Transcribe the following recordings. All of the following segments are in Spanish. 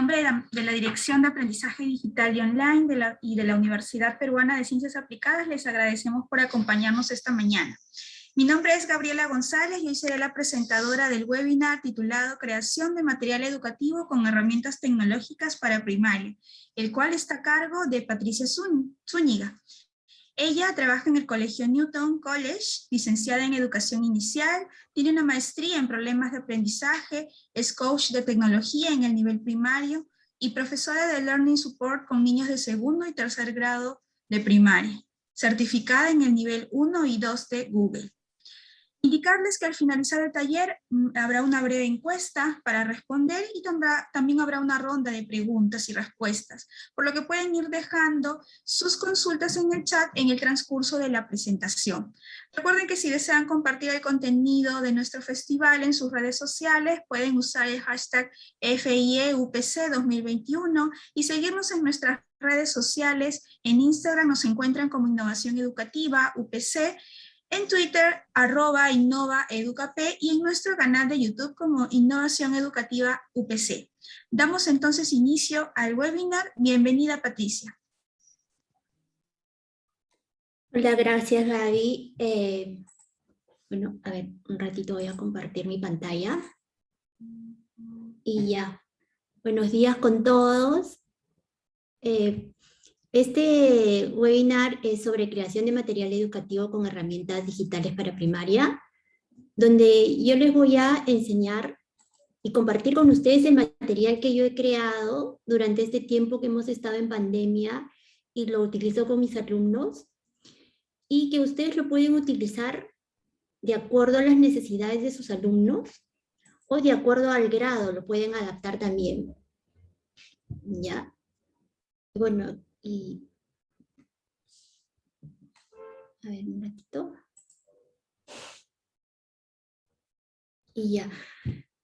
nombre de la, Dirección de Aprendizaje Digital y Online y de la Universidad Peruana de Ciencias Aplicadas, les agradecemos por acompañarnos esta mañana. Mi nombre es Gabriela González y hoy seré la presentadora del webinar titulado Creación de material educativo con herramientas tecnológicas para primaria, el cual está a cargo de Patricia Zúñiga. Ella trabaja en el Colegio Newton College, licenciada en Educación Inicial, tiene una maestría en problemas de aprendizaje, es coach de tecnología en el nivel primario y profesora de Learning Support con niños de segundo y tercer grado de primaria, certificada en el nivel 1 y 2 de Google. Indicarles que al finalizar el taller mm, habrá una breve encuesta para responder y también habrá una ronda de preguntas y respuestas, por lo que pueden ir dejando sus consultas en el chat en el transcurso de la presentación. Recuerden que si desean compartir el contenido de nuestro festival en sus redes sociales, pueden usar el hashtag FIEUPC 2021 y seguirnos en nuestras redes sociales. En Instagram nos encuentran como Innovación Educativa UPC, en Twitter, arroba Innova y en nuestro canal de YouTube como Innovación Educativa UPC. Damos entonces inicio al webinar. Bienvenida, Patricia. Hola, gracias, Gaby. Eh, bueno, a ver, un ratito voy a compartir mi pantalla. Y ya. Buenos días con todos. Eh, este webinar es sobre creación de material educativo con herramientas digitales para primaria, donde yo les voy a enseñar y compartir con ustedes el material que yo he creado durante este tiempo que hemos estado en pandemia y lo utilizo con mis alumnos, y que ustedes lo pueden utilizar de acuerdo a las necesidades de sus alumnos o de acuerdo al grado, lo pueden adaptar también. ¿Ya? Bueno, y... A ver, un ratito. Y ya.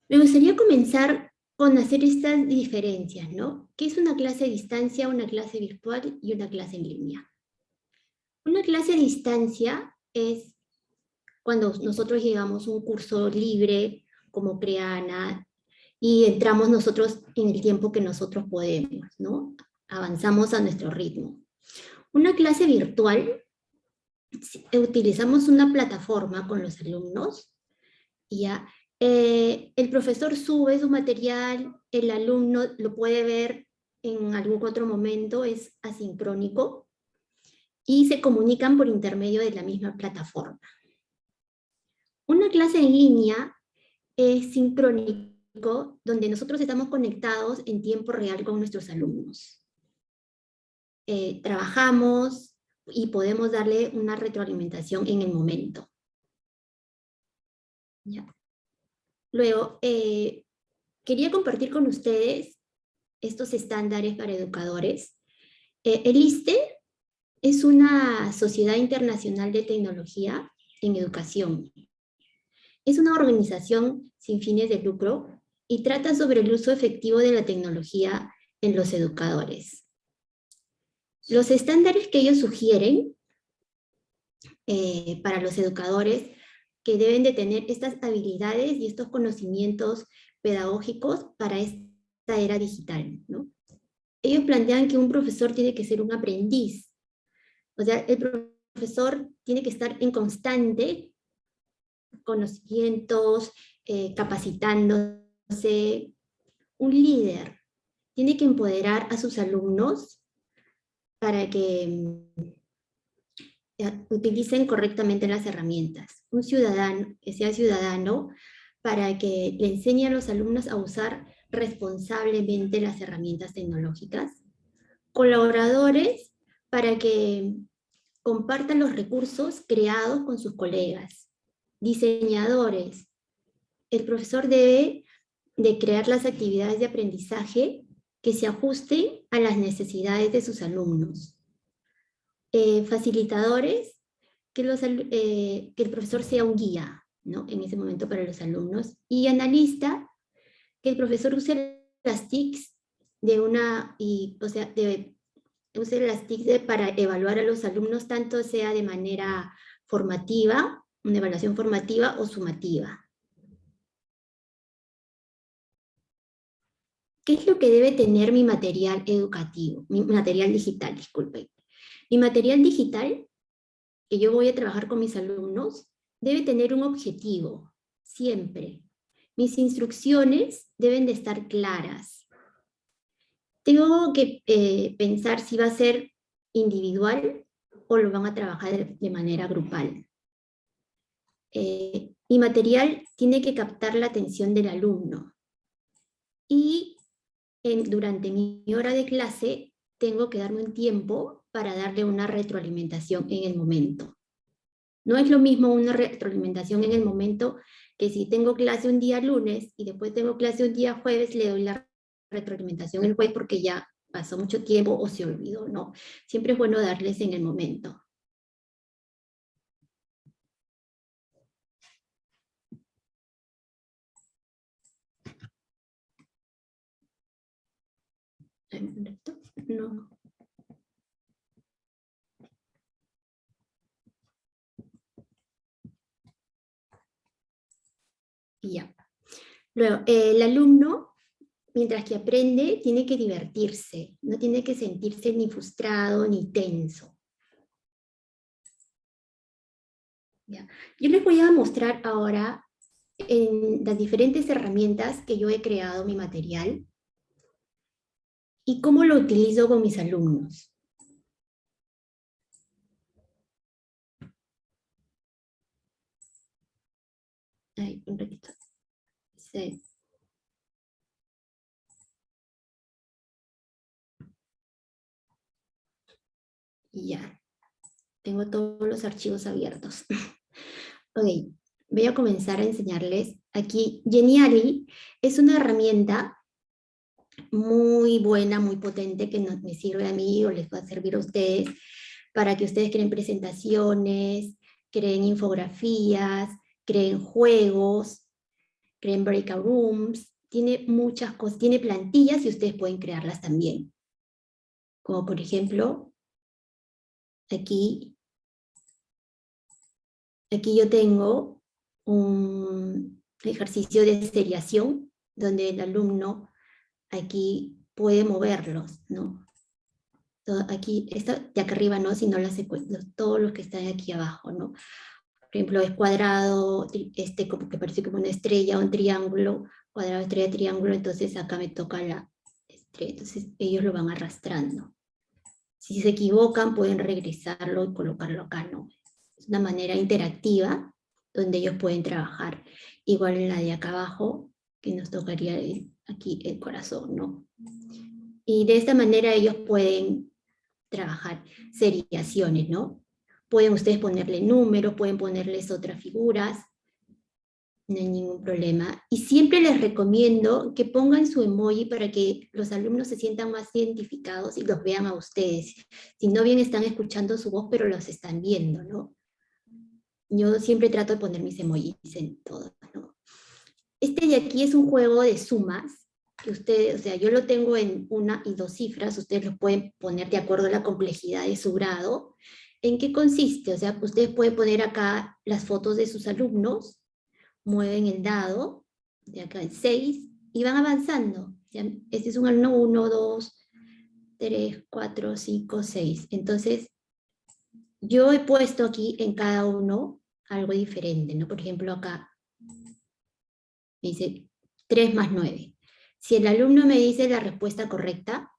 Me gustaría comenzar con hacer estas diferencias, ¿no? ¿Qué es una clase a distancia, una clase virtual y una clase en línea? Una clase a distancia es cuando nosotros llegamos un curso libre, como Creana, y entramos nosotros en el tiempo que nosotros podemos, ¿no? Avanzamos a nuestro ritmo. Una clase virtual, utilizamos una plataforma con los alumnos, ya, eh, el profesor sube su material, el alumno lo puede ver en algún otro momento, es asincrónico, y se comunican por intermedio de la misma plataforma. Una clase en línea es sincrónico, donde nosotros estamos conectados en tiempo real con nuestros alumnos. Eh, trabajamos y podemos darle una retroalimentación en el momento. Luego, eh, quería compartir con ustedes estos estándares para educadores. Eh, el ISTE es una sociedad internacional de tecnología en educación. Es una organización sin fines de lucro y trata sobre el uso efectivo de la tecnología en los educadores. Los estándares que ellos sugieren eh, para los educadores que deben de tener estas habilidades y estos conocimientos pedagógicos para esta era digital. ¿no? Ellos plantean que un profesor tiene que ser un aprendiz. O sea, el profesor tiene que estar en constante conocimientos, eh, capacitándose. Un líder tiene que empoderar a sus alumnos para que mm, utilicen correctamente las herramientas. Un ciudadano, que sea ciudadano, para que le enseñe a los alumnos a usar responsablemente las herramientas tecnológicas. Colaboradores, para que compartan los recursos creados con sus colegas. Diseñadores, el profesor debe de crear las actividades de aprendizaje que se ajuste a las necesidades de sus alumnos. Eh, facilitadores, eh, que el profesor sea un guía ¿no? en ese momento para los alumnos. Y analista, que el profesor use las TICs de una, y, o sea, de, use las TICs para evaluar a los alumnos, tanto sea de manera formativa, una evaluación formativa o sumativa. ¿Qué es lo que debe tener mi material educativo? Mi material digital, disculpen. Mi material digital, que yo voy a trabajar con mis alumnos, debe tener un objetivo, siempre. Mis instrucciones deben de estar claras. Tengo que eh, pensar si va a ser individual o lo van a trabajar de, manera grupal. Eh, mi material tiene que captar la atención del alumno. Y durante mi hora de clase tengo que darme un tiempo para darle una retroalimentación en el momento. No es lo mismo una retroalimentación en el momento que si tengo clase un día lunes y después tengo clase un día jueves, le doy la retroalimentación el jueves porque ya pasó mucho tiempo o se olvidó, ¿no? Siempre es bueno darles en el momento. No. ya. Luego, el alumno, mientras que aprende, tiene que divertirse, no tiene que sentirse ni frustrado ni tenso. Ya. Yo les voy a mostrar ahora en las diferentes herramientas que yo he creado mi material y cómo lo utilizo con mis alumnos. Ay, un ratito. Sí. Ya. Tengo todos los archivos abiertos. ok, voy a comenzar a enseñarles. Aquí, Geniali es una herramienta muy buena, muy potente, que me sirve a mí o les va a servir a ustedes, para que ustedes creen presentaciones, creen infografías, creen juegos, creen breakout rooms, tiene muchas cosas, tiene plantillas y ustedes pueden crearlas también. Como por ejemplo, aquí, aquí yo tengo un ejercicio de seriación, donde el alumno aquí puede moverlos, ¿no? aquí, esto de acá arriba no, sino las, todos los que están aquí abajo, ¿no? Por ejemplo, es cuadrado, este como que parece como una estrella, un triángulo, cuadrado, estrella, triángulo, entonces acá me toca la estrella, entonces ellos lo van arrastrando. Si se equivocan, pueden regresarlo y colocarlo acá, ¿no? Es una manera interactiva donde ellos pueden trabajar. Igual en la de acá abajo, que nos tocaría aquí el corazón, ¿no? Y de esta manera ellos pueden trabajar seriaciones, ¿no? Pueden ustedes ponerle números, pueden ponerles otras figuras, no hay ningún problema. Y siempre les recomiendo que pongan su emoji para que los alumnos se sientan más identificados y los vean a ustedes. Si no bien están escuchando su voz, pero los están viendo, ¿no? Yo siempre trato de poner mis emojis en todo, ¿no? Este de aquí es un juego de sumas, que ustedes, o sea, yo lo tengo en una y dos cifras, ustedes lo pueden poner de acuerdo a la complejidad de su grado. ¿En qué consiste? O sea, ustedes pueden poner acá las fotos de sus alumnos, mueven el dado, de acá en 6, y van avanzando. Este es un alumno 1, 2, 3, 4, 5, 6. Entonces, yo he puesto aquí en cada uno algo diferente, ¿no? Por ejemplo, acá dice 3 más 9. Si el alumno me dice la respuesta correcta,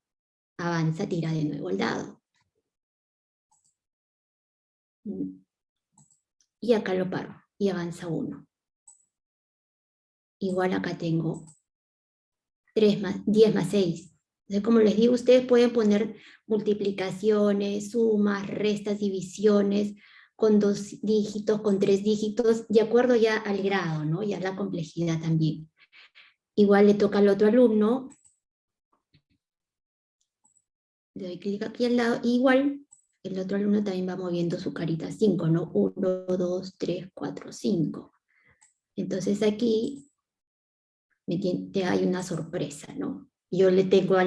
avanza, tira de nuevo el dado. Y acá lo paro, y avanza 1. Igual acá tengo 3 más, 10 más 6. Entonces, como les digo, ustedes pueden poner multiplicaciones, sumas, restas, divisiones, con dos dígitos, con tres dígitos, de acuerdo ya al grado, ¿no? y a la complejidad también. Igual le toca al otro alumno, le doy clic aquí al lado, igual el otro alumno también va moviendo su carita 5, ¿no? 1, 2, 3, 4, 5. Entonces aquí me tiene, hay una sorpresa, ¿no? Yo le tengo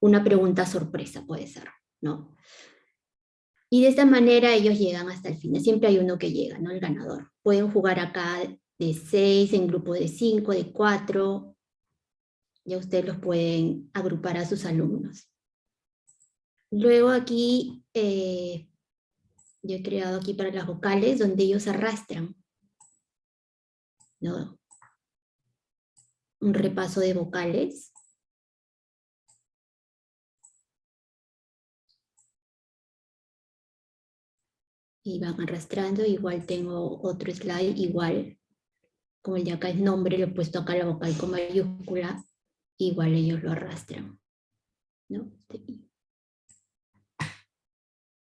una pregunta sorpresa, puede ser, ¿no? Y de esta manera ellos llegan hasta el final. Siempre hay uno que llega, ¿no? El ganador. Pueden jugar acá de 6, en grupo de 5, de 4. Ya ustedes los pueden agrupar a sus alumnos. Luego aquí, eh, yo he creado aquí para las vocales, donde ellos arrastran. ¿no? Un repaso de vocales. Y van arrastrando, igual tengo otro slide, igual, como el de acá es nombre, le he puesto acá la vocal con mayúscula, igual ellos lo arrastran. ¿no?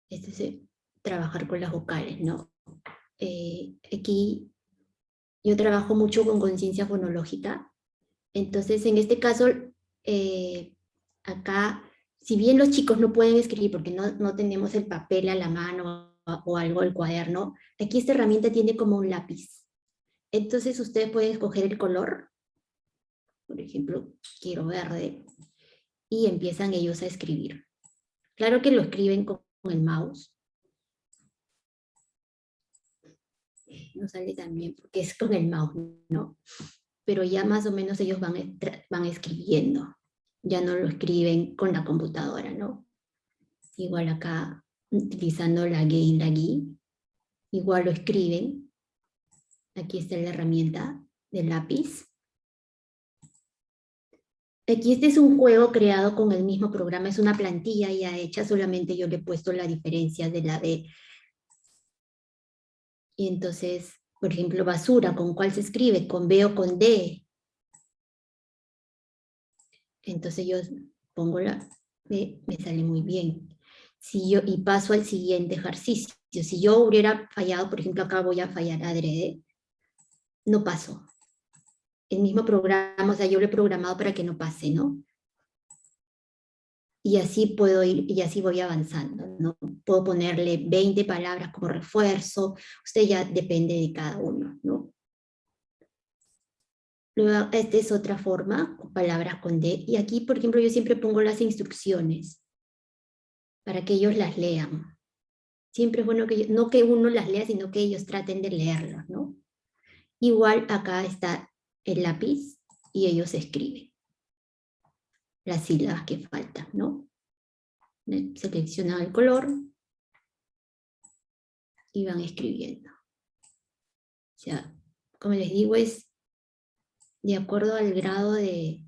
Este es trabajar con las vocales, ¿no? Eh, aquí yo trabajo mucho con conciencia fonológica, entonces en este caso, eh, acá, si bien los chicos no pueden escribir porque no, no tenemos el papel a la mano o algo el cuaderno, aquí esta herramienta tiene como un lápiz. Entonces ustedes pueden escoger el color, por ejemplo, quiero verde, y empiezan ellos a escribir. Claro que lo escriben con el mouse. No sale también porque es con el mouse, ¿no? Pero ya más o menos ellos van, van escribiendo. Ya no lo escriben con la computadora, ¿no? Igual acá utilizando la GUI y la GUI. Igual lo escriben. Aquí está la herramienta del lápiz. Aquí este es un juego creado con el mismo programa, es una plantilla ya hecha, solamente yo le he puesto la diferencia de la D. Y entonces, por ejemplo, basura, ¿con cuál se escribe? ¿Con B o con D? Entonces yo pongo la B, me sale muy bien si y paso al siguiente ejercicio. Si yo hubiera fallado, por ejemplo, acá voy a fallar adrede, no paso. El mismo programa, o sea, yo lo he programado para que no pase, ¿no? Y así puedo ir, y así voy avanzando, ¿no? Puedo ponerle 20 palabras como refuerzo, usted ya depende de cada uno, ¿no? Luego, esta es otra forma, palabras con D, y aquí, por ejemplo, yo siempre pongo las instrucciones para que ellos las lean. Siempre es bueno que, no que uno las lea, sino que ellos traten de leerlos, ¿no? Igual acá está el lápiz y ellos escriben las sílabas que faltan, ¿no? Seleccionan el color y van escribiendo. O sea, como les digo, es de acuerdo al grado de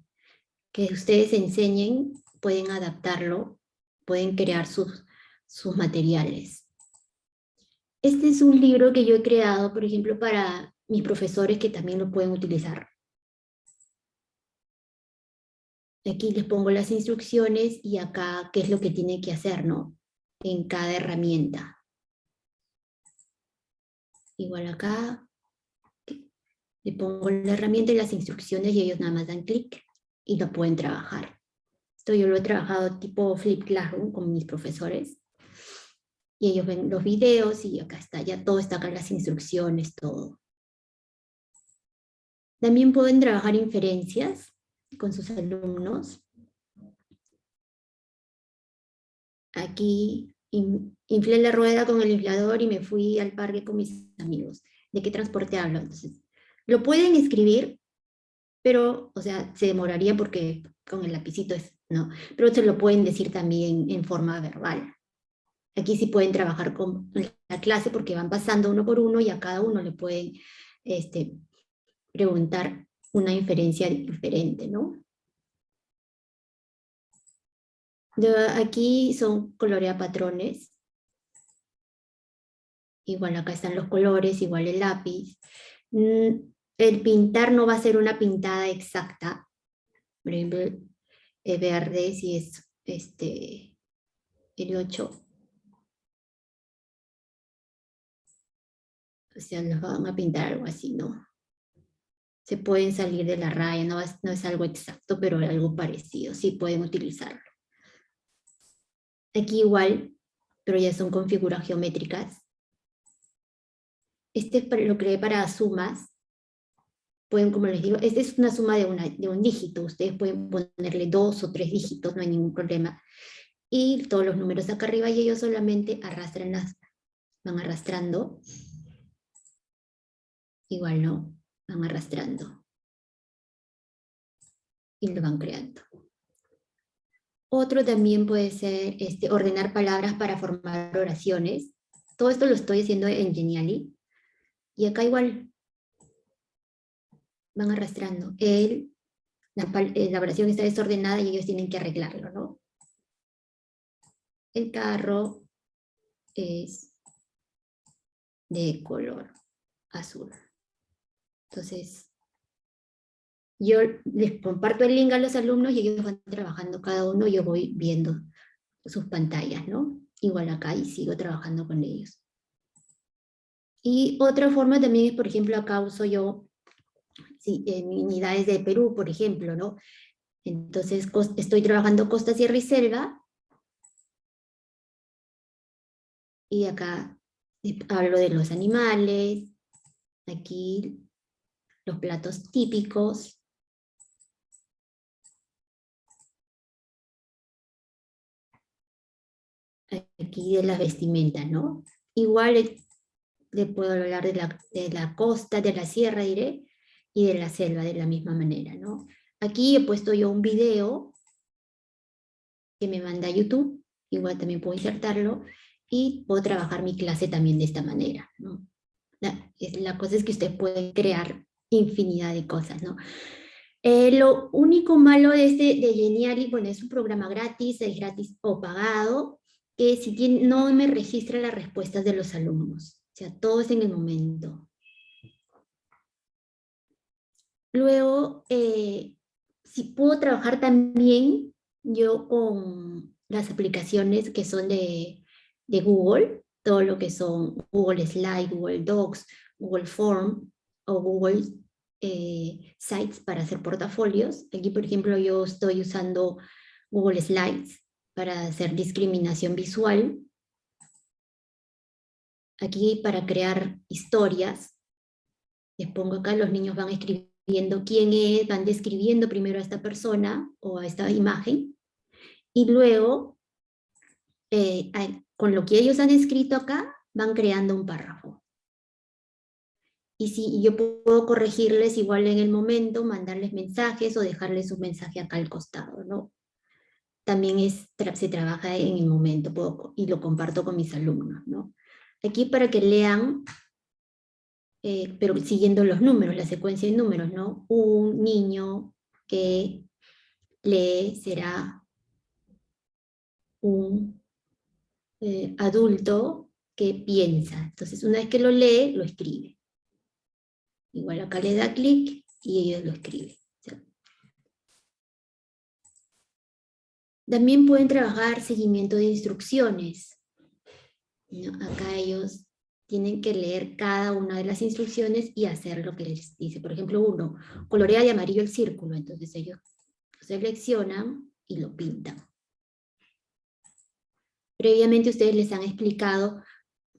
que ustedes enseñen, pueden adaptarlo pueden crear sus, sus materiales. Este es un libro que yo he creado, por ejemplo, para mis profesores que también lo pueden utilizar. Aquí les pongo las instrucciones y acá qué es lo que tiene que hacer, ¿no? En cada herramienta. Igual acá le pongo la herramienta y las instrucciones y ellos nada más dan clic y lo pueden trabajar. Esto yo lo he trabajado tipo Flip Classroom con mis profesores. Y ellos ven los videos y acá está, ya todo está acá, las instrucciones, todo. También pueden trabajar inferencias con sus alumnos. Aquí inflé la rueda con el inflador y me fui al parque con mis amigos. ¿De qué transporte hablo? Entonces, lo pueden escribir, pero, o sea, se demoraría porque con el lapicito es ¿no? Pero se lo pueden decir también en forma verbal. Aquí sí pueden trabajar con la clase porque van pasando uno por uno y a cada uno le pueden este, preguntar una inferencia diferente, ¿no? aquí son colorea patrones. Igual acá están los colores, igual el lápiz. Mm, el pintar no va a ser una pintada exacta. Por ejemplo, verde, si es este, el 8. O sea, nos van a pintar algo así, ¿no? Se pueden salir de la raya, no es, no es algo exacto, pero algo parecido, sí pueden utilizarlo. Aquí igual, pero ya son con figuras geométricas. Este lo creé para sumas, pueden, como les digo, esta es una suma de, una, de un dígito, ustedes pueden ponerle dos o tres dígitos, no hay ningún problema. Y todos los números acá arriba y ellos solamente arrastran las, van arrastrando. Igual no, van arrastrando. y lo van creando. Otro también puede ser este, ordenar palabras para formar oraciones. Todo esto lo estoy haciendo en Geniali. Y acá igual van arrastrando. El, la, eh, la oración está desordenada y ellos tienen que arreglarlo, ¿no? El carro es de color azul. Entonces, yo les comparto el link a los alumnos y ellos van trabajando cada uno, yo voy viendo sus pantallas, ¿no? Igual acá y sigo trabajando con ellos. Y otra forma también es, por ejemplo, acá uso yo en unidades de Perú, por ejemplo, ¿no? Entonces estoy trabajando costa, sierra y selva. Y acá hablo de los animales, aquí los platos típicos, aquí de las vestimentas, ¿no? Igual le puedo hablar de la, de la costa, de la sierra, diré, y de la selva de la misma manera, ¿no? Aquí he puesto yo un video que me manda YouTube, igual también puedo insertarlo, y puedo trabajar mi clase también de esta manera, ¿no? La, la cosa es que usted puede crear infinidad de cosas, ¿no? Eh, lo único malo de este de Geniali, bueno, es un programa gratis, es gratis o pagado, que si tiene, no me registra las respuestas de los alumnos. O sea, todo es en el momento. Luego, eh, si puedo trabajar también yo con las aplicaciones que son de, de Google, todo lo que son Google Slide, Google Docs, Google Form o Google eh, Sites para hacer portafolios. Aquí, por ejemplo, yo estoy usando Google Slides para hacer discriminación visual. Aquí para crear historias. Les pongo acá, los niños van escribiendo quién es, van describiendo primero a esta persona o a esta imagen. Y luego, eh, con lo que ellos han escrito acá, van creando un párrafo. Y si yo puedo corregirles igual en el momento, mandarles mensajes o dejarles un mensaje acá al costado, ¿no? también es, se trabaja en el momento y lo comparto con mis alumnos. ¿no? Aquí para que lean, eh, pero siguiendo los números, la secuencia de números, ¿no? Un niño que lee será un eh, adulto que piensa. Entonces una vez que lo lee, lo escribe. Igual acá le da clic y ellos lo escriben. También pueden trabajar seguimiento de instrucciones. Acá ellos tienen que leer cada una de las instrucciones y hacer lo que les dice. Por ejemplo, uno, colorea de amarillo el círculo. Entonces ellos seleccionan y lo pintan. Previamente ustedes les han explicado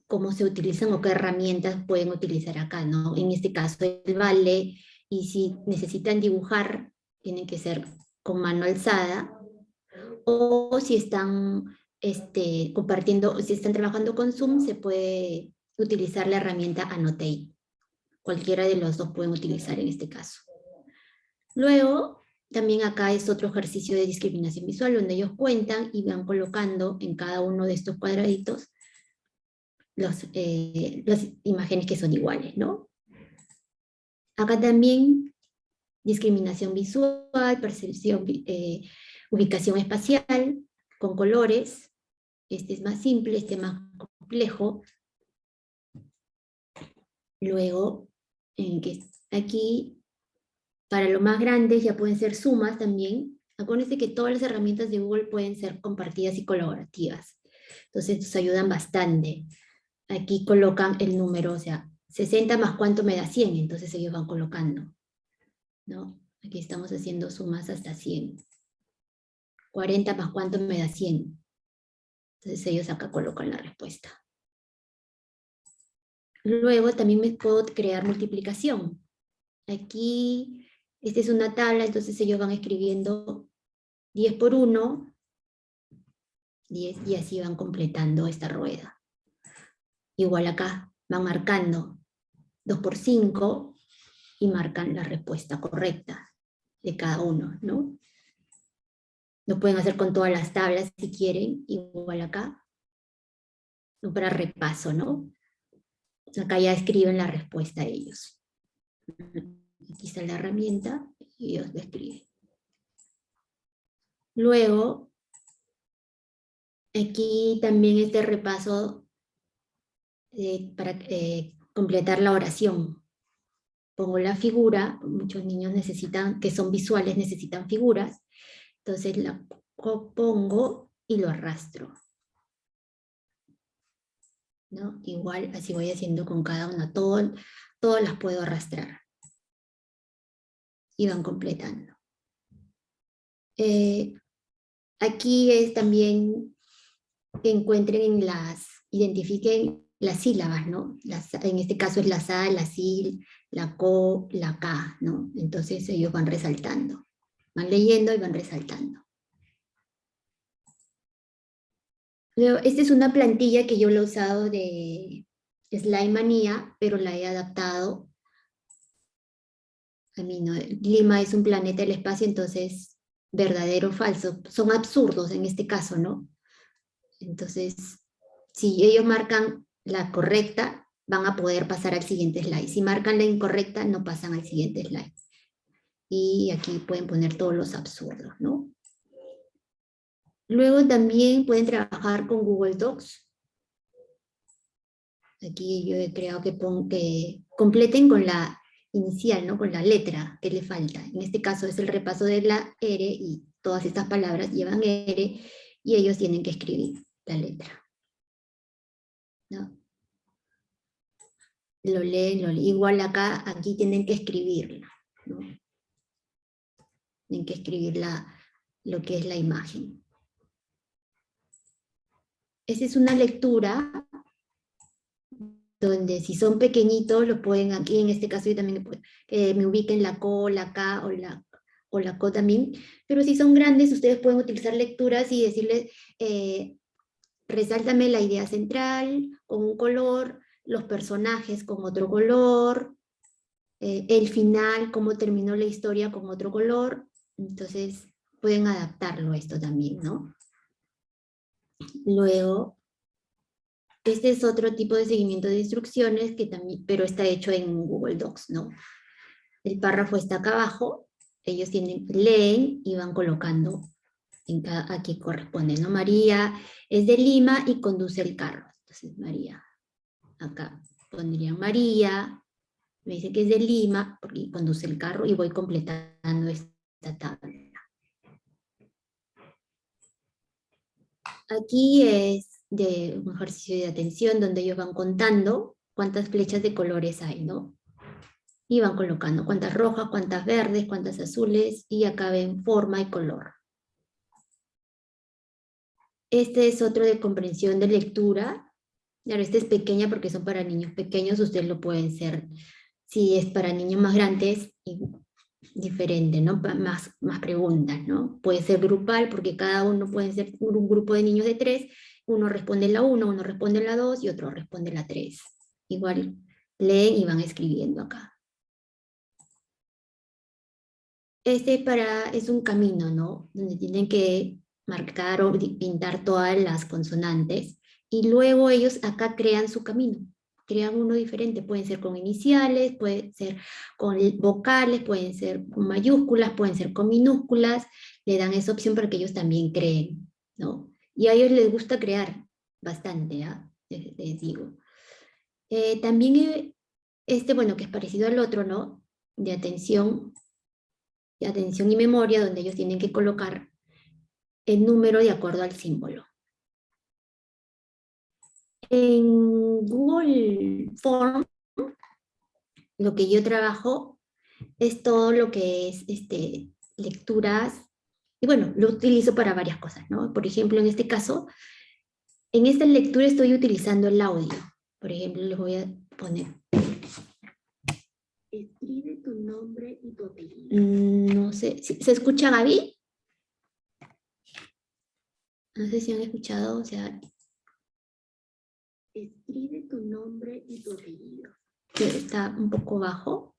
cómo se utilizan o qué herramientas pueden utilizar acá, ¿no? En este caso el vale, y si necesitan dibujar, tienen que ser con mano alzada, o si están este, compartiendo, si están trabajando con Zoom, se puede utilizar la herramienta Annotate. Cualquiera de los dos pueden utilizar en este caso. Luego, también acá es otro ejercicio de discriminación visual, donde ellos cuentan y van colocando en cada uno de estos cuadraditos los, eh, las imágenes que son iguales, ¿no? Acá también discriminación visual, percepción eh, Ubicación espacial, con colores. Este es más simple, este es más complejo. Luego, en que aquí, para lo más grandes ya pueden ser sumas también. Acuérdense que todas las herramientas de Google pueden ser compartidas y colaborativas. Entonces nos ayudan bastante. Aquí colocan el número, o sea, 60 más cuánto me da 100, entonces ellos van colocando. ¿no? Aquí estamos haciendo sumas hasta 100. 40 más cuánto me da 100. Entonces ellos acá colocan la respuesta. Luego también me puedo crear multiplicación. Aquí, esta es una tabla, entonces ellos van escribiendo 10 por 1, 10, y así van completando esta rueda. Igual acá, van marcando 2 por 5, y marcan la respuesta correcta. de cada uno, ¿no? Lo pueden hacer con todas las tablas si quieren, igual acá. Para repaso, ¿no? Acá ya escriben la respuesta a ellos. Aquí está la herramienta y ellos lo escriben. Luego, aquí también este repaso para eh, completar la oración. Pongo la figura, muchos niños necesitan, que son visuales, necesitan figuras, entonces la pongo y lo arrastro. ¿No? Igual así voy haciendo con cada una, todo, todas las puedo arrastrar. Y van completando. Eh, aquí es también que encuentren las, identifiquen las sílabas, ¿no? en este caso es la sa, la sil, la co, la k, ¿no? Entonces ellos van resaltando. Van leyendo y van resaltando. Esta es una plantilla que yo lo he usado de Slime Manía, pero la he adaptado a mí, ¿no? Lima es un planeta del espacio, entonces verdadero o falso. Son absurdos en este caso, ¿no? Entonces, si ellos marcan la correcta, van a poder pasar al siguiente slide. Si marcan la incorrecta, no pasan al siguiente slide y aquí pueden poner todos los absurdos, ¿no? Luego también pueden trabajar con Google Docs. Aquí yo he creado que, que completen con la inicial, ¿no? con la letra que le falta. En este caso es el repaso de la R y todas estas palabras llevan R y ellos tienen que escribir la letra. ¿No? Lo leen, lo leen. Igual acá, aquí tienen que escribirla. Tienen que escribir lo que es la imagen. Esa es una lectura donde si son pequeñitos, lo pueden aquí, en este caso yo también me ubiquen la co, la k o la, o la co también, pero si son grandes, ustedes pueden utilizar lecturas y decirles, eh, resáltame la idea central con un color, los personajes con otro color, eh, el final, cómo terminó la historia con otro color, entonces pueden adaptarlo a esto también, ¿no? Luego, este es otro tipo de seguimiento de instrucciones, que también, pero está hecho en Google Docs, ¿no? El párrafo está acá abajo, ellos tienen, leen y van colocando en cada, aquí corresponde, ¿no? María es de Lima y conduce el carro. Entonces María, acá pondría María, me dice que es de Lima, porque conduce el carro y voy completando esto Aquí es de un ejercicio de atención donde ellos van contando cuántas flechas de colores hay, ¿no? Y van colocando cuántas rojas, cuántas verdes, cuántas azules, y acá ven forma y color. Este es otro de comprensión de lectura. Claro, este es pequeña porque son para niños pequeños, ustedes lo pueden ser. Si es para niños más grandes, diferente, ¿no? Más, más preguntas, ¿no? Puede ser grupal porque cada uno puede ser un grupo de niños de tres, uno responde la uno, uno responde la dos y otro responde la tres. Igual leen y van escribiendo acá. Este para, es un camino, ¿no? Donde tienen que marcar o pintar todas las consonantes y luego ellos acá crean su camino crean uno diferente, pueden ser con iniciales, pueden ser con vocales, pueden ser con mayúsculas, pueden ser con minúsculas, le dan esa opción para que ellos también creen, ¿no? Y a ellos les gusta crear bastante, ¿ah? les, digo. Eh, también eh, este, bueno, que es parecido al otro, ¿no? De atención, de atención y memoria, donde ellos tienen que colocar el número de acuerdo al símbolo. En Google Form, lo que yo trabajo es todo lo que es este, lecturas, y bueno, lo utilizo para varias cosas, ¿no? Por ejemplo, en este caso, en esta lectura estoy utilizando el audio. Por ejemplo, les voy a poner. Escribe tu nombre y tu apellido. Mm, no sé, ¿se escucha Gaby? No sé si han escuchado, o sea, Escribe tu nombre y tu apellido. Que está un poco bajo.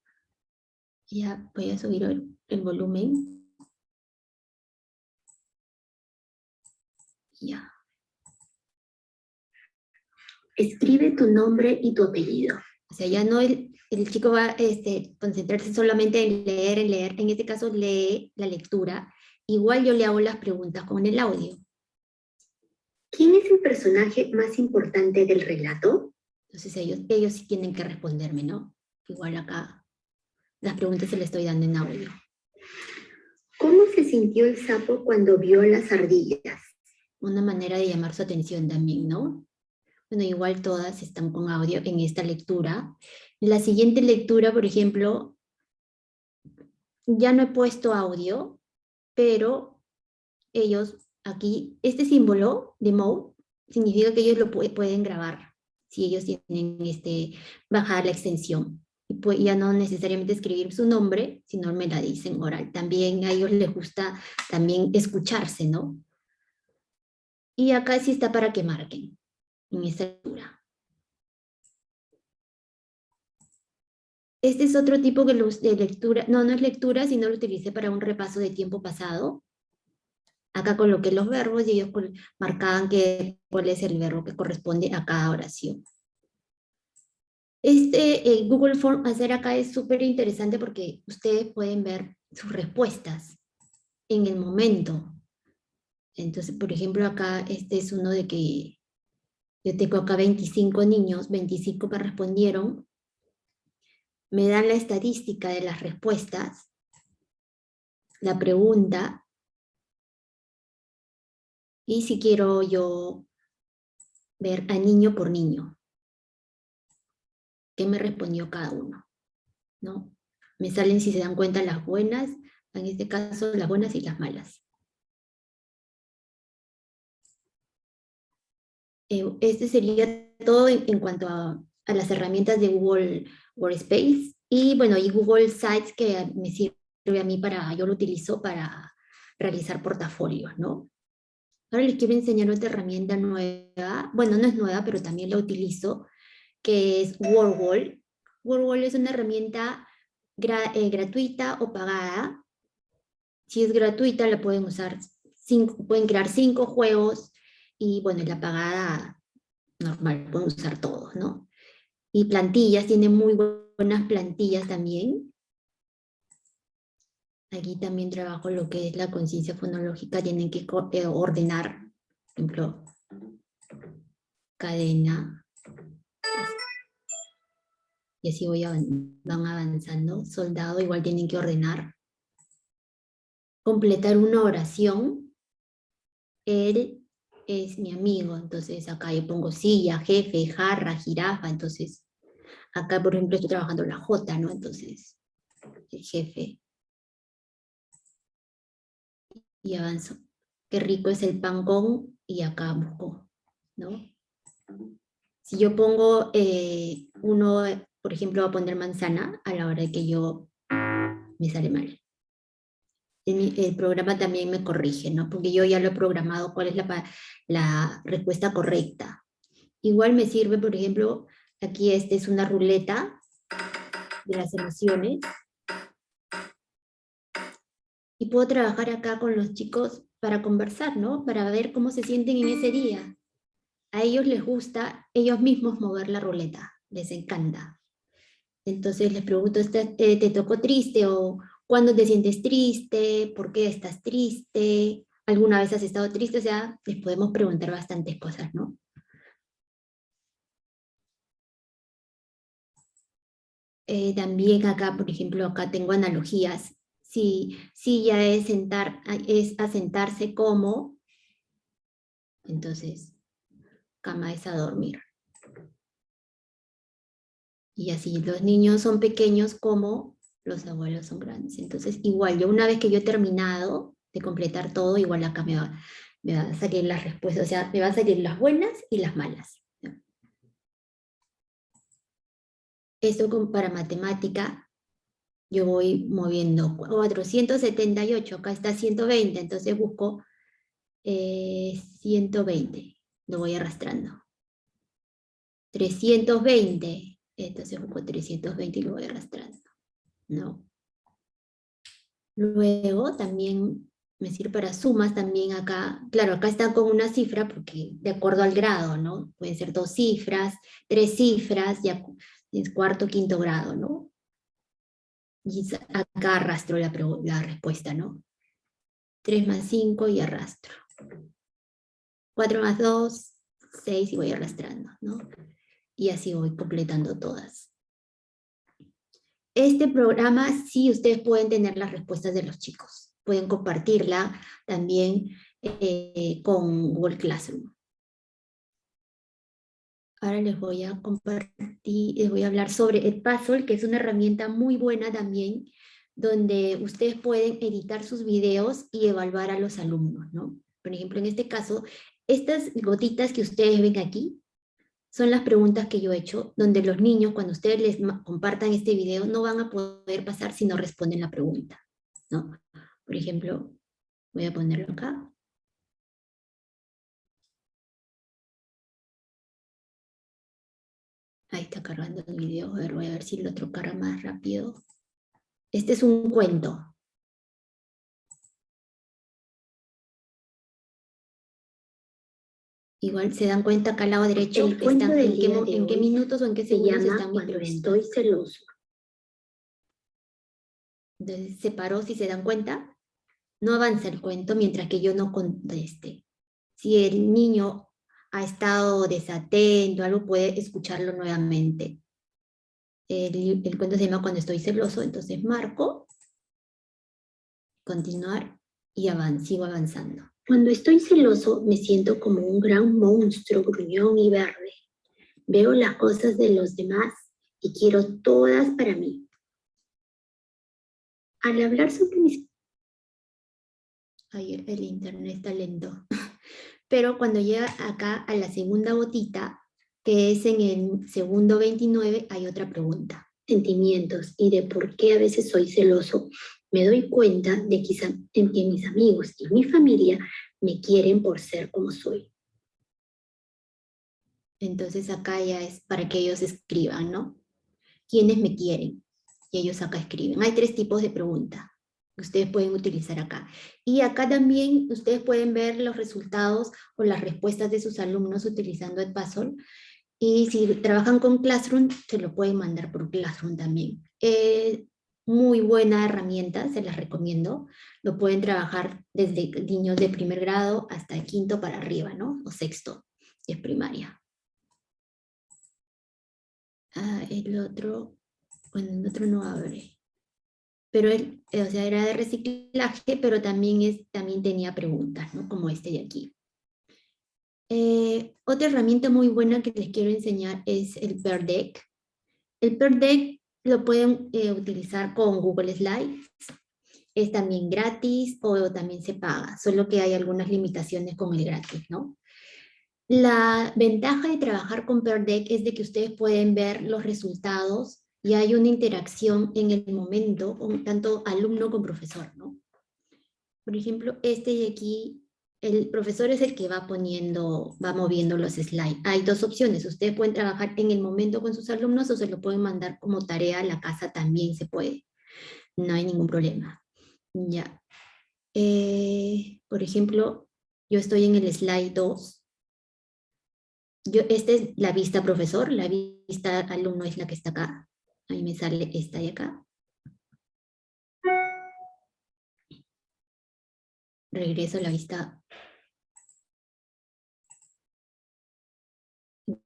Ya voy a subir el, volumen. Ya. Escribe tu nombre y tu apellido. O sea, ya no el, el chico va a este, concentrarse solamente en leer, en leer. En este caso lee la lectura. Igual yo le hago las preguntas con el audio. ¿Quién es el personaje más importante del relato? Entonces ellos, ellos sí tienen que responderme, ¿no? Igual acá las preguntas se le estoy dando en audio. ¿Cómo se sintió el sapo cuando vio las ardillas? Una manera de llamar su atención también, ¿no? Bueno, igual todas están con audio en esta lectura. En la siguiente lectura, por ejemplo, ya no he puesto audio, pero ellos aquí, este símbolo de mode significa que ellos lo pueden grabar si ellos tienen este, bajar la extensión. Y pues ya no necesariamente escribir su nombre, sino me la dicen oral. También a ellos les gusta también escucharse, ¿no? Y acá sí está para que marquen en esta lectura. Este es otro tipo de lectura, no, no es lectura, sino lo utilicé para un repaso de tiempo pasado. Acá coloqué los verbos y ellos marcaban que, cuál es el verbo que corresponde a cada oración. Este eh, Google Form hacer acá es súper interesante porque ustedes pueden ver sus respuestas en el momento. Entonces, por ejemplo, acá este es uno de que yo tengo acá 25 niños, 25 que respondieron. Me dan la estadística de las respuestas, la pregunta, y si quiero yo ver a niño por niño qué me respondió cada uno. ¿no? Me salen, si se dan cuenta, las buenas, en este caso las buenas y las malas. Eh, este sería todo en, cuanto a, las herramientas de Google Workspace. Y bueno, y Google Sites que me sirve a mí para, yo lo utilizo para realizar portafolios, ¿no? Ahora les quiero enseñar otra herramienta nueva, bueno, no es nueva, pero también la utilizo, que es WordWall. WordWall es una herramienta eh, gratuita o pagada. Si es gratuita, la pueden usar, pueden crear cinco juegos y bueno, la pagada normal, pueden usar todos, ¿no? Y plantillas, tiene muy buenas plantillas también. Aquí también trabajo lo que es la conciencia fonológica, tienen que eh, ordenar, por ejemplo, cadena, y así voy van avanzando. Soldado igual tienen que ordenar. Completar una oración. Él es mi amigo, entonces acá yo pongo silla, jefe, jarra, jirafa, entonces acá por ejemplo estoy trabajando la J, ¿no? Entonces, el jefe. Y avanzo. Qué rico es el pan con, y acá busco, ¿no? Si yo pongo eh, uno por ejemplo, voy a poner manzana a la hora de que yo me sale mal. El, programa también me corrige, ¿no? Porque yo ya lo he programado cuál es la, la respuesta correcta. Igual me sirve, por ejemplo, aquí esta es una ruleta de las emociones. Y puedo trabajar acá con los chicos para conversar, ¿no? Para ver cómo se sienten en ese día. A ellos les gusta ellos mismos mover la ruleta, les encanta. Entonces les pregunto, eh, ¿te tocó triste? ¿O cuándo te sientes triste? ¿Por qué estás triste? ¿Alguna vez has estado triste? O sea, les podemos preguntar bastantes cosas, ¿no? Eh, también acá, por ejemplo, acá tengo analogías. Si, si ya es, sentar, es asentarse como, entonces, cama es a dormir. Y así, los niños son pequeños como los abuelos son grandes. Entonces, igual, yo una vez que yo he terminado de completar todo, igual acá me va, me va a salir las respuestas, o sea, me van a salir las buenas y las malas. Esto para matemática, yo voy moviendo 478, acá está 120, entonces busco 120, eh, lo voy arrastrando. 320, entonces busco 320 y lo voy arrastrando. ¿no? Luego también me sirve para sumas también acá. Claro, acá está con una cifra porque de acuerdo al grado, ¿no? Pueden ser dos cifras, tres cifras, ya cuarto, quinto grado, ¿no? Y acá arrastro la, respuesta, ¿no? 3 más 5 y arrastro. 4 más 2, 6 y voy arrastrando, ¿no? Y así voy completando todas. Este programa sí ustedes pueden tener las respuestas de los chicos. Pueden compartirla también eh, con Google Classroom. Ahora les voy a compartir, les voy a hablar sobre Edpuzzle, que es una herramienta muy buena también, donde ustedes pueden editar sus videos y evaluar a los alumnos, ¿no? Por ejemplo, en este caso, estas gotitas que ustedes ven aquí, son las preguntas que yo he hecho, donde los niños, cuando ustedes les compartan este video, no van a poder pasar si no responden la pregunta. ¿no? Por ejemplo, voy a ponerlo acá. Ahí está cargando el video. A ver, voy a ver si lo otro carga más rápido. Este es un cuento. Igual se dan cuenta acá al lado derecho en, qué, minutos o en qué segundos se están cuando estoy celoso. Entonces se paró, si se dan cuenta, no avanza el cuento mientras que yo no conteste. Si el niño ha estado desatento, algo puede escucharlo nuevamente. El, el cuento se llama Cuando estoy celoso, entonces marco, continuar y avanzo, sigo avanzando. Cuando estoy celoso me siento como un gran monstruo gruñón y verde. Veo las cosas de los demás y quiero todas para mí. Al hablar sobre mis... Ay, el internet está lento. Pero cuando llega acá a la segunda gotita, que es en el segundo 29, hay otra pregunta. Sentimientos y de por qué a veces soy celoso me doy cuenta de que mis amigos y mi familia me quieren por ser como soy. Entonces acá ya es para que ellos escriban, ¿no? ¿Quiénes me quieren? Y ellos acá escriben. Hay tres tipos de preguntas ustedes pueden utilizar acá. Y acá también ustedes pueden ver los resultados o las respuestas de sus alumnos utilizando Edpuzzle. Y si trabajan con Classroom, se lo pueden mandar por Classroom también. Eh, muy buena herramienta, se las recomiendo. Lo pueden trabajar desde niños de primer grado hasta quinto para arriba, ¿no? O sexto, es primaria. Ah, el otro, bueno, el otro no abre. Pero él, eh, o sea, era de reciclaje, pero también, es, también tenía preguntas, ¿no? Como este de aquí. Eh, otra herramienta muy buena que les quiero enseñar es el Pear Deck. El Pear Deck lo pueden eh, utilizar con Google Slides. Es también gratis o también se paga, solo que hay algunas limitaciones con el gratis, ¿no? La ventaja de trabajar con Pear Deck es de que ustedes pueden ver los resultados y hay una interacción en el momento, con tanto alumno como profesor, ¿no? Por ejemplo, este de aquí el profesor es el que va poniendo, va moviendo los slides. Hay dos opciones, ustedes pueden trabajar en el momento con sus alumnos o se lo pueden mandar como tarea a la casa, también se puede. No hay ningún problema. Ya. Eh, por ejemplo, yo estoy en el slide 2. Yo, esta es la vista profesor, la vista alumno es la que está acá. Ahí me sale esta de acá. regreso a la vista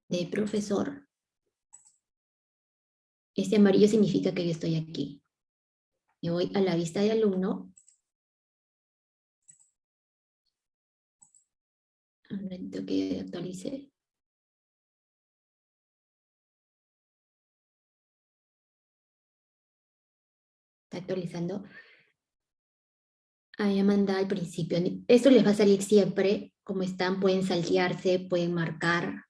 de profesor. Este amarillo significa que yo estoy aquí. Me voy a la vista de alumno. Un momento que actualice. Está actualizando. Ahí mandado al principio. Esto les va a salir siempre. Como están, pueden saltearse, pueden marcar.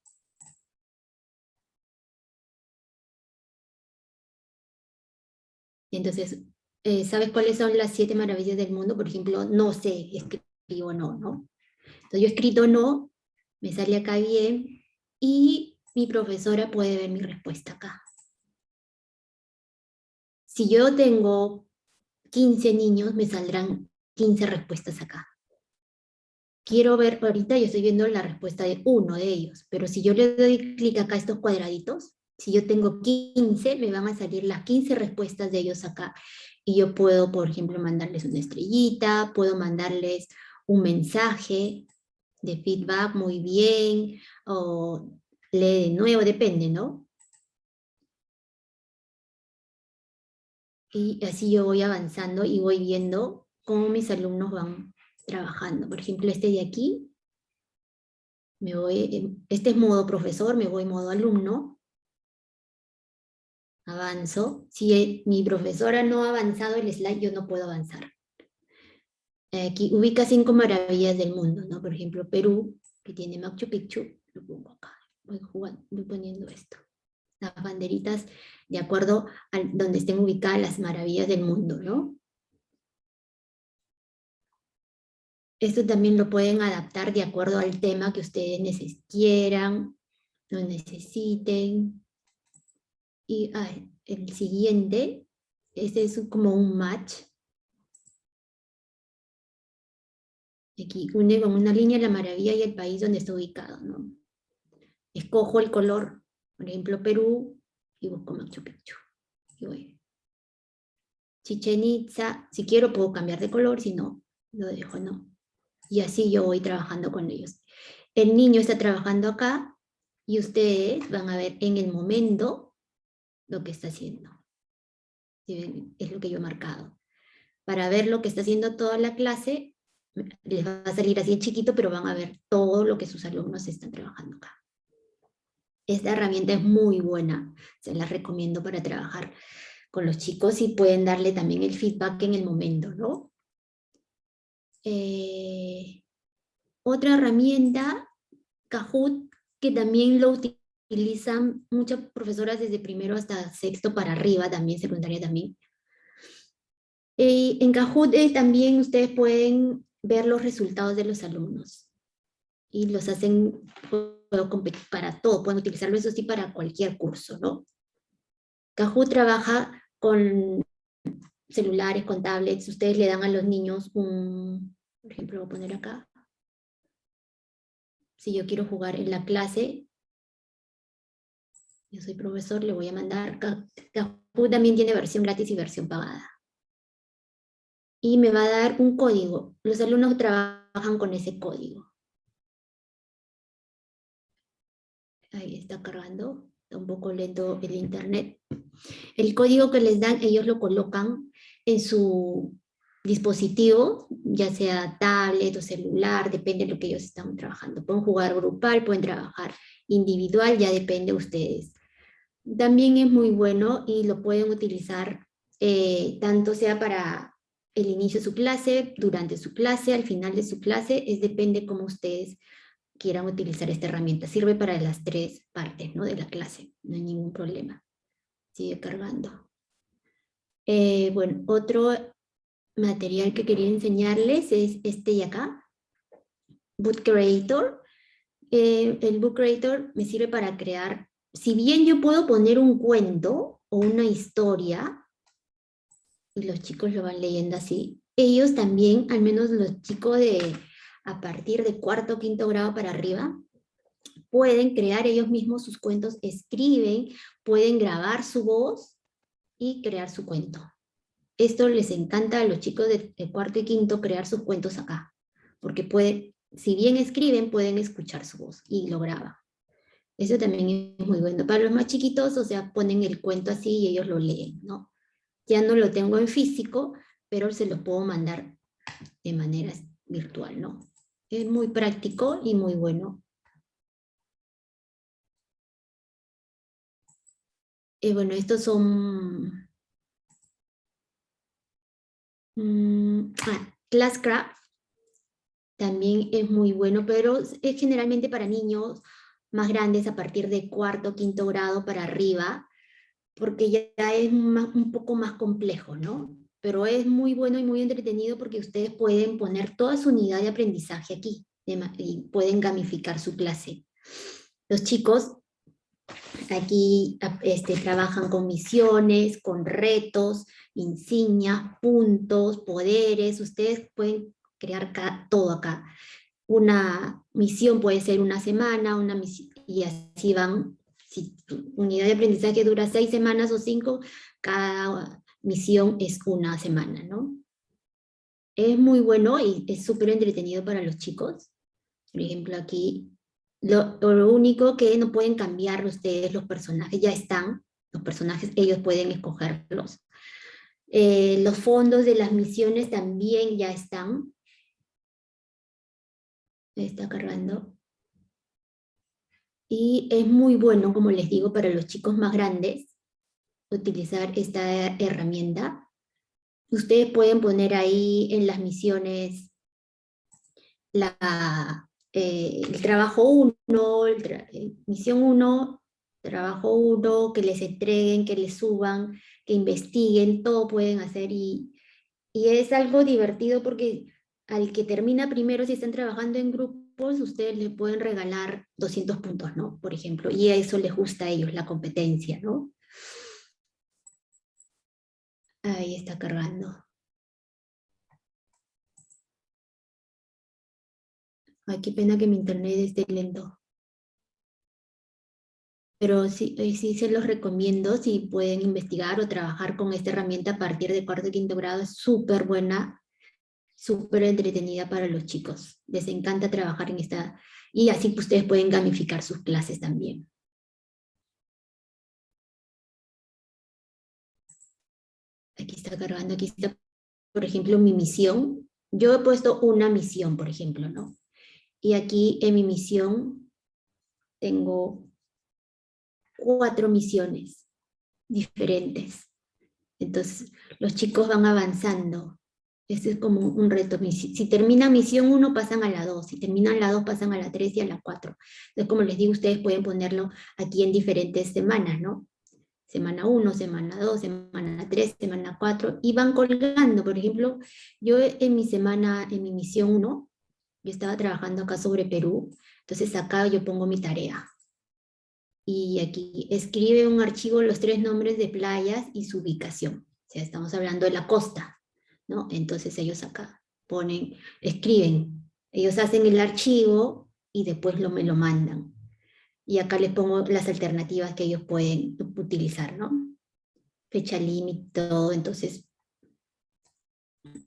Entonces, eh, ¿sabes cuáles son las siete maravillas del mundo? Por ejemplo, no sé, escribo no, ¿no? Entonces yo he escrito no, me sale acá bien, y mi profesora puede ver mi respuesta acá. Si yo tengo 15 niños, me saldrán 15 respuestas acá. Quiero ver, ahorita yo estoy viendo la respuesta de uno de ellos, pero si yo le doy clic acá a estos cuadraditos, si yo tengo 15, me van a salir las 15 respuestas de ellos acá. Y yo puedo, por ejemplo, mandarles una estrellita, puedo mandarles un mensaje de feedback muy bien, o lee de nuevo, depende, ¿no? Y así yo voy avanzando y voy viendo cómo mis alumnos van trabajando. Por ejemplo, este de aquí, me voy, este es modo profesor, me voy modo alumno, avanzo. Si mi profesora no ha avanzado el slide, yo no puedo avanzar. Aquí ubica cinco maravillas del mundo, ¿no? Por ejemplo, Perú, que tiene Machu Picchu, lo pongo acá. Voy, jugando, voy poniendo esto. Las banderitas de acuerdo a donde estén ubicadas las maravillas del mundo, ¿no? Esto también lo pueden adaptar de acuerdo al tema que ustedes quieran, lo necesiten. Y el siguiente, este es como un match. Aquí une con una línea la maravilla y el país donde está ubicado. ¿no? Escojo el color, por ejemplo Perú, y busco Machu Picchu. Y voy. Chichen Itza, si quiero puedo cambiar de color, si no, lo dejo no. Y así yo voy trabajando con ellos. El niño está trabajando acá, y ustedes van a ver en el momento lo que está haciendo. Es lo que yo he marcado. Para ver lo que está haciendo toda la clase, les va a salir así en chiquito, pero van a ver todo lo que sus alumnos están trabajando acá. Esta herramienta es muy buena, se la recomiendo para trabajar con los chicos y pueden darle también el feedback en el momento, ¿no? Eh, otra herramienta, Kahoot, que también lo utilizan muchas profesoras desde primero hasta sexto para arriba, también secundaria también. Eh, en Kahoot eh, también ustedes pueden ver los resultados de los alumnos y los hacen competir para todo, pueden utilizarlo eso sí para cualquier curso, ¿no? Kahoot trabaja con celulares, con tablets, ustedes le dan a los niños un, por ejemplo, voy a poner acá, si yo quiero jugar en la clase, yo soy profesor, le voy a mandar, Kahoot también tiene versión gratis y versión pagada. Y me va a dar un código, los alumnos trabajan con ese código. Ahí está cargando, está un poco lento el internet. El código que les dan, ellos lo colocan en su dispositivo, ya sea tablet o celular, depende de lo que ellos están trabajando. Pueden jugar grupal, pueden trabajar individual, ya depende de ustedes. También es muy bueno y lo pueden utilizar eh, tanto sea para el inicio de su clase, durante su clase, al final de su clase, es depende cómo ustedes quieran utilizar esta herramienta. Sirve para las tres partes ¿no? de la clase, no hay ningún problema. Sigue cargando. Eh, bueno, otro material que quería enseñarles es este de acá, Book Creator. Eh, el Book Creator me sirve para crear, si bien yo puedo poner un cuento o una historia, y los chicos lo van leyendo así, ellos también, al menos los chicos de a partir de cuarto o quinto grado para arriba, pueden crear ellos mismos sus cuentos, escriben, pueden grabar su voz y crear su cuento. Esto les encanta a los chicos de, cuarto y quinto crear sus cuentos acá, porque pueden, si bien escriben, pueden escuchar su voz y lo graban. Eso también es muy bueno. Para los más chiquitos, o sea, ponen el cuento así y ellos lo leen, ¿no? Ya no lo tengo en físico, pero se lo puedo mandar de manera virtual, ¿no? Es muy práctico y muy bueno. Y bueno, estos son... Mm, ah, Classcraft también es muy bueno, pero es generalmente para niños más grandes a partir de cuarto, quinto grado para arriba, porque ya es un poco más complejo, ¿no? Pero es muy bueno y muy entretenido porque ustedes pueden poner toda su unidad de aprendizaje aquí y pueden gamificar su clase. Los chicos aquí este, trabajan con misiones, con retos, insignias, puntos, poderes. Ustedes pueden crear todo acá. Una misión puede ser una semana, una y así van. Si tu unidad de aprendizaje dura seis semanas o cinco, cada misión es una semana, ¿no? Es muy bueno y es súper entretenido para los chicos. Por ejemplo, aquí lo, único que no pueden cambiar ustedes, los personajes ya están, los personajes ellos pueden escogerlos. Eh, los fondos de las misiones también ya están. Está cargando. Y es muy bueno, como les digo, para los chicos más grandes, utilizar esta herramienta. Ustedes pueden poner ahí en las misiones la, eh, el trabajo 1, eh, misión 1, trabajo 1, que les entreguen, que les suban, que investiguen, todo pueden hacer y, y es algo divertido porque al que termina primero, si están trabajando en grupos, ustedes les pueden regalar 200 puntos, ¿no? Por ejemplo, y eso les gusta a ellos, la competencia, ¿no? Ahí está cargando. Ay, qué pena que mi internet esté lento. Pero sí, eh, sí se los recomiendo si pueden investigar o trabajar con esta herramienta a partir de cuarto y quinto grado. Es súper buena, súper entretenida para los chicos. Les encanta trabajar en esta... Y así ustedes pueden gamificar sus clases también. Aquí está cargando, aquí está, por ejemplo, mi misión. Yo he puesto una misión, por ejemplo, ¿no? Y aquí en mi misión tengo cuatro misiones diferentes. Entonces los chicos van avanzando. Este es como un reto. Si termina misión 1 pasan a la 2, si terminan la 2 pasan a la 3 y a la 4. Entonces como les digo, ustedes pueden ponerlo aquí en diferentes semanas, ¿no? Semana 1, semana 2, semana 3, semana 4, y van colgando. Por ejemplo, yo en mi semana, en mi misión 1, yo estaba trabajando acá sobre Perú, entonces acá yo pongo mi tarea. Y aquí escribe un archivo los tres nombres de playas y su ubicación. O sea, estamos hablando de la costa, ¿no? Entonces ellos acá ponen, escriben, ellos hacen el archivo y después lo, me lo mandan. Y acá les pongo las alternativas que ellos pueden utilizar, ¿no? Fecha límite, todo, entonces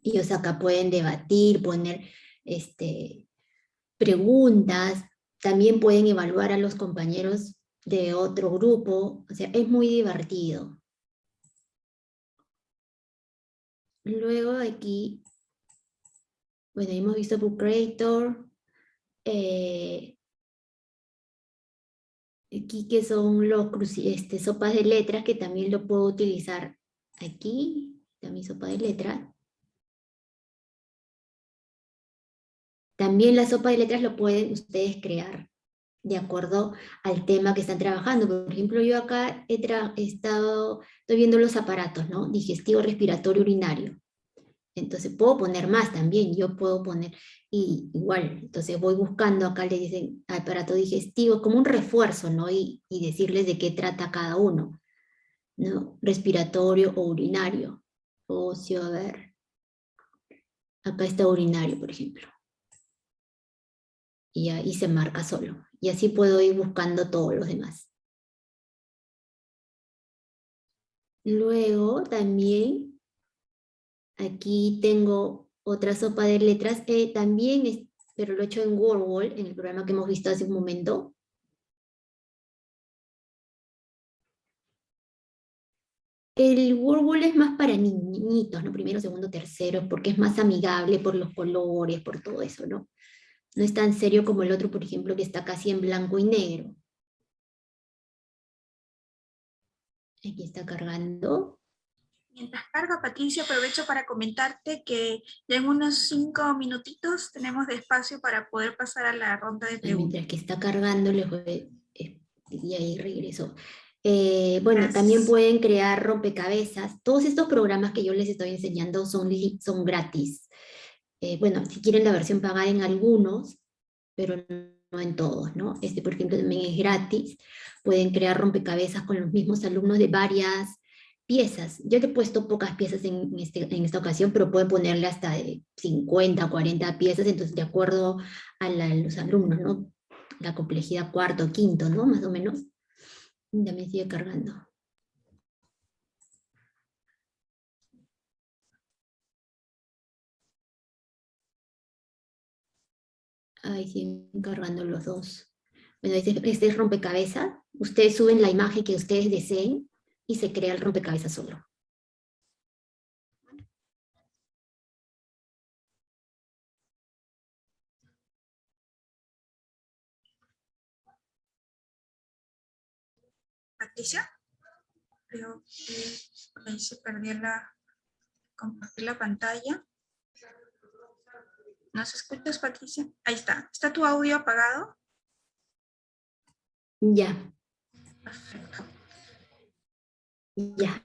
ellos acá pueden debatir, poner este, preguntas, también pueden evaluar a los compañeros de otro grupo, o sea, es muy divertido. Luego aquí, bueno, hemos visto Book Creator, eh, aquí que son los este, sopas de letras, que también lo puedo utilizar aquí, también sopa de letras. También la sopa de letras lo pueden ustedes crear de acuerdo al tema que están trabajando. Por ejemplo, yo acá he, estado, estoy viendo los aparatos, ¿no? Digestivo, respiratorio, urinario. Entonces puedo poner más también, yo puedo poner, y igual, entonces voy buscando, acá le dicen aparato digestivo, como un refuerzo, ¿no? Y, y decirles de qué trata cada uno, ¿no? Respiratorio o urinario. Ocio, a ver. Acá está urinario, por ejemplo y ahí se marca solo. Y así puedo ir buscando todos los demás. Luego también, aquí tengo otra sopa de letras, eh, también, pero lo he hecho en WordWall, en el programa que hemos visto hace un momento. El WordWall es más para niñitos, ¿no? Primero, segundo, tercero, porque es más amigable por los colores, por todo eso, ¿no? No es tan serio como el otro, por ejemplo, que está casi en blanco y negro. Aquí está cargando. Mientras carga, Patricia, aprovecho para comentarte que ya en unos cinco minutitos tenemos de espacio para poder pasar a la ronda de preguntas. Mientras que está cargando, les voy, eh, y ahí regreso. Eh, bueno, también pueden crear rompecabezas. Todos estos programas que yo les estoy enseñando son, son gratis. Eh, bueno, si quieren la versión pagada en algunos, pero no en todos, ¿no? Este, por ejemplo, también es gratis. Pueden crear rompecabezas con los mismos alumnos de varias piezas. Yo le he puesto pocas piezas en, este, en esta ocasión, pero pueden ponerle hasta de 50, 40 piezas, entonces de acuerdo a los alumnos, ¿no? La complejidad cuarto, quinto, ¿no? Más o menos. Ya me sigue cargando. Ahí siguen cargando los dos. Bueno, este, este es rompecabezas. Ustedes suben la imagen que ustedes deseen y se crea el rompecabezas solo. Patricia, creo que ahí se perdió la, compartir la pantalla. ¿Nos escuchas, Patricia? Ahí está. ¿Está tu audio apagado? Ya. Perfecto. Ya.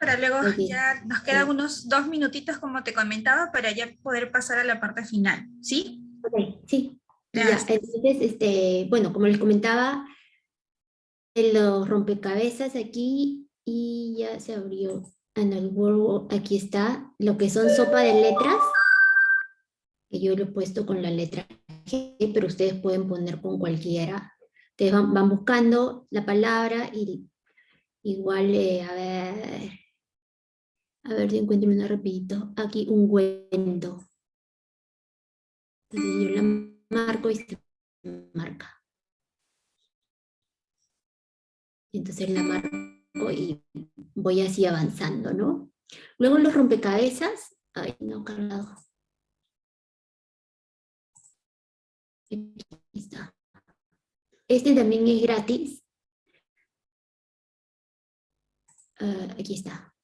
para luego Ok. ya nos quedan unos dos minutitos como te comentaba para ya poder pasar a la parte final, ¿sí? Ok, sí. Ya, Gracias. entonces, este, bueno, como les comentaba, en los rompecabezas aquí, y ya se abrió en el Word, aquí está, lo que son sopa de letras, que yo lo he puesto con la letra G, pero ustedes pueden poner con cualquiera. Ustedes van, van buscando la palabra y igual, eh, a ver, a ver si encuentro una rapidito, aquí un cuento. Yo la marco y se marca. Entonces la marco y voy así avanzando, ¿no? Luego los rompecabezas, ay, no, cargado. Aquí está. Este también es gratis. Ah, aquí está.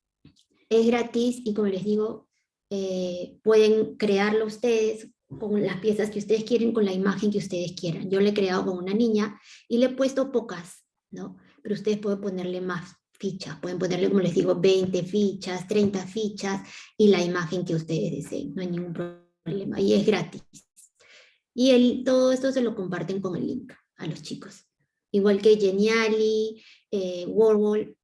Es gratis y como les digo, eh, pueden crearlo ustedes con las piezas que ustedes quieren, con la imagen que ustedes quieran. Yo le he creado con una niña y le he puesto pocas, ¿no? Pero ustedes pueden ponerle más fichas, pueden ponerle, como les digo, 20 fichas, 30 fichas y la imagen que ustedes deseen, no hay ningún problema, y es gratis. Y el, todo esto se lo comparten con el link a los chicos. Igual que Geniali, eh,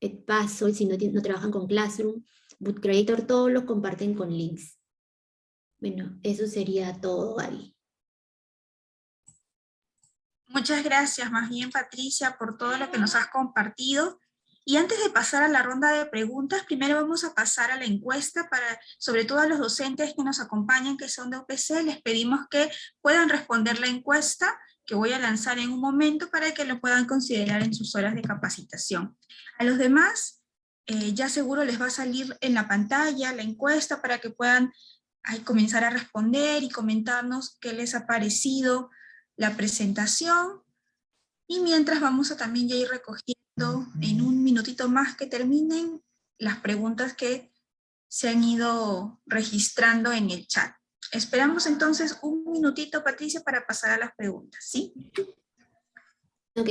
Edpuzzle, si no, no trabajan con Classroom, Boot Creator, todos lo comparten con links. Bueno, eso sería todo ahí. Muchas gracias más bien Patricia por todo lo que nos has compartido. Y antes de pasar a la ronda de preguntas, primero vamos a pasar a la encuesta para, sobre todo a los docentes que nos acompañan, que son de UPC, les pedimos que puedan responder la encuesta que voy a lanzar en un momento para que lo puedan considerar en sus horas de capacitación. A los demás, eh, ya seguro les va a salir en la pantalla la encuesta para que puedan ahí comenzar a responder y comentarnos qué les ha parecido la presentación. Y mientras vamos a también ya ir recogiendo en un minutito más que terminen las preguntas que se han ido registrando en el chat. Esperamos entonces un minutito, Patricia, para pasar a las preguntas, ¿sí? Ok.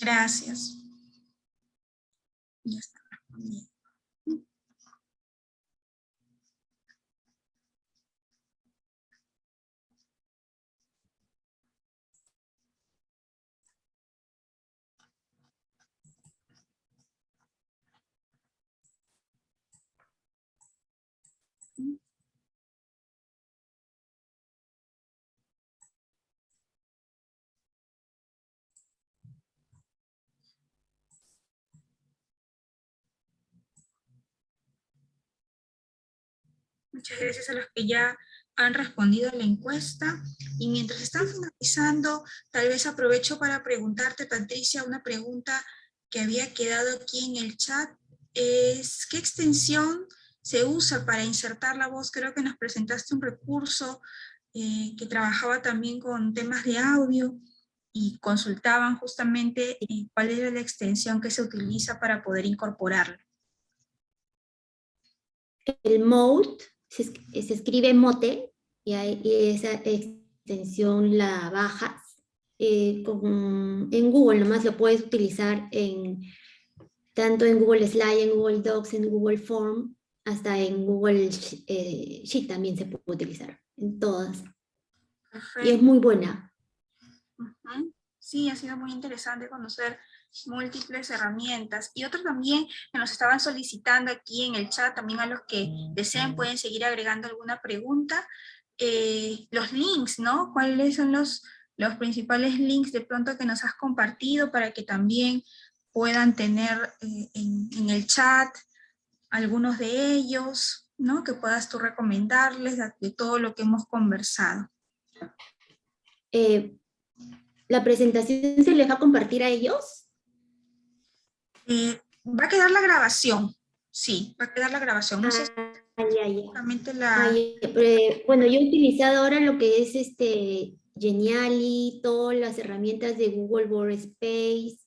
Gracias. Ya está Muchas gracias a los que ya han respondido a la encuesta. Y mientras están finalizando, tal vez aprovecho para preguntarte, Patricia, una pregunta que había quedado aquí en el chat. Es, ¿qué extensión se usa para insertar la voz? Creo que nos presentaste un recurso eh, que trabajaba también con temas de audio y consultaban justamente eh, cuál era la extensión que se utiliza para poder incorporarlo. El mode se, es- se escribe mote y, hay- y esa extensión la bajas. eh, con- en Google nomás lo puedes utilizar en tanto en Google Slide, en Google Docs, en Google Form, hasta en Google eh, Sheet también se puede utilizar, en todas. Y es muy buena. Sí, ha sido muy interesante conocer múltiples herramientas. Y otro también que nos estaban solicitando aquí en el chat, también a los que deseen pueden seguir agregando alguna pregunta. Eh, los links, ¿no? ¿Cuáles son los, los principales links de pronto que nos has compartido para que también puedan tener eh, en, en, el chat algunos de ellos, ¿no? Que puedas tú recomendarles de, de todo lo que hemos conversado. Eh, ¿La presentación se les va a compartir a ellos? Eh, va a quedar la grabación, sí, va a quedar la grabación. No sé si Ah, ya, ya. la... Ah, eh, bueno, yo he utilizado ahora lo que es este Geniali, todas las herramientas de Google Workspace,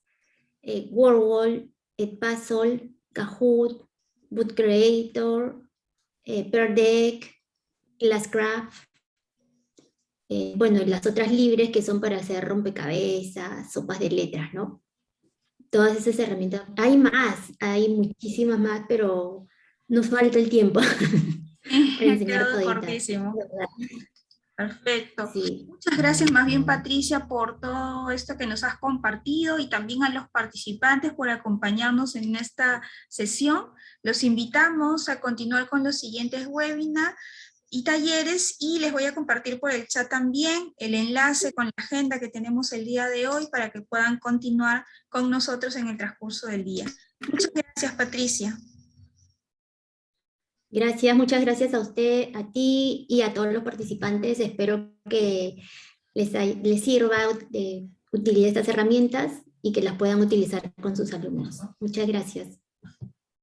eh, WordWall, Edpuzzle, Kahoot, Boot Creator, eh, Pear Deck, Classcraft, eh, bueno, las otras libres que son para hacer rompecabezas, sopas de letras, ¿no? Todas esas herramientas. Hay más, hay muchísimas más, pero nos falta el tiempo. Perfecto. Sí. Muchas gracias más bien Patricia por todo esto que nos has compartido y también a los participantes por acompañarnos en esta sesión. Los invitamos a continuar con los siguientes webinars y talleres y les voy a compartir por el chat también el enlace con la agenda que tenemos el día de hoy para que puedan continuar con nosotros en el transcurso del día. Muchas gracias Patricia. Gracias, muchas gracias a usted, a ti y a todos los participantes. Espero que les, hay- les sirva de utilizar estas herramientas y que las puedan utilizar con sus alumnos. Muchas gracias.